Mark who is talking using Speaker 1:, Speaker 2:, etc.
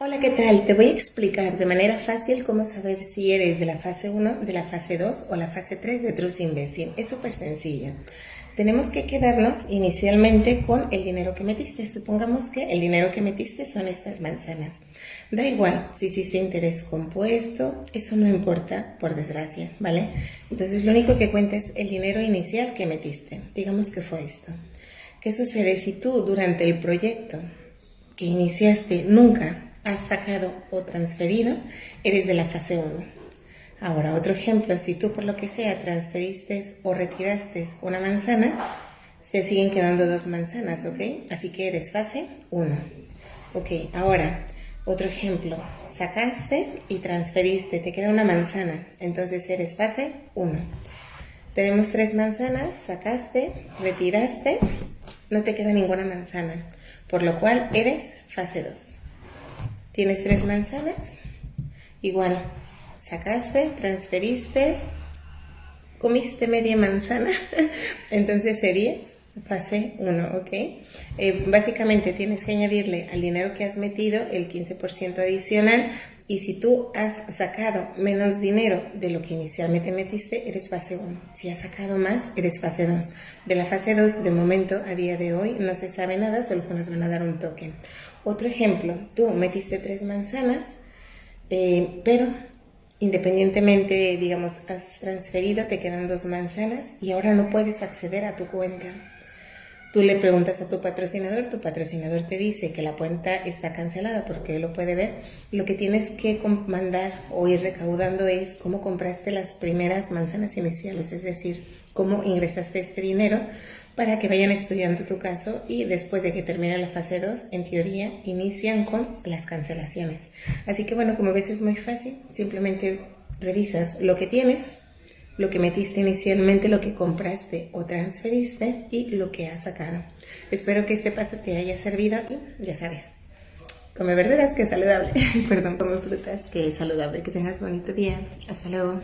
Speaker 1: Hola, ¿qué tal? Te voy a explicar de manera fácil cómo saber si eres de la fase 1, de la fase 2 o la fase 3 de Trust Investing. Es súper sencillo. Tenemos que quedarnos inicialmente con el dinero que metiste. Supongamos que el dinero que metiste son estas manzanas. Da igual si hiciste interés compuesto, eso no importa, por desgracia, ¿vale? Entonces lo único que cuenta es el dinero inicial que metiste. Digamos que fue esto. ¿Qué sucede si tú durante el proyecto que iniciaste nunca has sacado o transferido, eres de la fase 1. Ahora, otro ejemplo, si tú por lo que sea transferiste o retiraste una manzana, te siguen quedando dos manzanas, ¿ok? Así que eres fase 1. Ok, ahora, otro ejemplo, sacaste y transferiste, te queda una manzana, entonces eres fase 1. Tenemos tres manzanas, sacaste, retiraste, no te queda ninguna manzana, por lo cual eres fase 2. Tienes tres manzanas, igual, sacaste, transferiste, comiste media manzana, entonces serías fase 1, ¿ok? Eh, básicamente tienes que añadirle al dinero que has metido el 15% adicional y si tú has sacado menos dinero de lo que inicialmente metiste, eres fase 1. Si has sacado más, eres fase 2. De la fase 2, de momento, a día de hoy, no se sabe nada, solo que nos van a dar un token. Otro ejemplo, tú metiste tres manzanas, eh, pero independientemente, digamos, has transferido, te quedan dos manzanas y ahora no puedes acceder a tu cuenta. Tú le preguntas a tu patrocinador, tu patrocinador te dice que la cuenta está cancelada porque lo puede ver. Lo que tienes que mandar o ir recaudando es cómo compraste las primeras manzanas iniciales, es decir, cómo ingresaste este dinero para que vayan estudiando tu caso y después de que termine la fase 2, en teoría, inician con las cancelaciones. Así que bueno, como ves es muy fácil, simplemente revisas lo que tienes, lo que metiste inicialmente, lo que compraste o transferiste y lo que has sacado. Espero que este paso te haya servido y ya sabes, come verduras que es saludable, perdón, come frutas que es saludable. Que tengas bonito día. Hasta luego.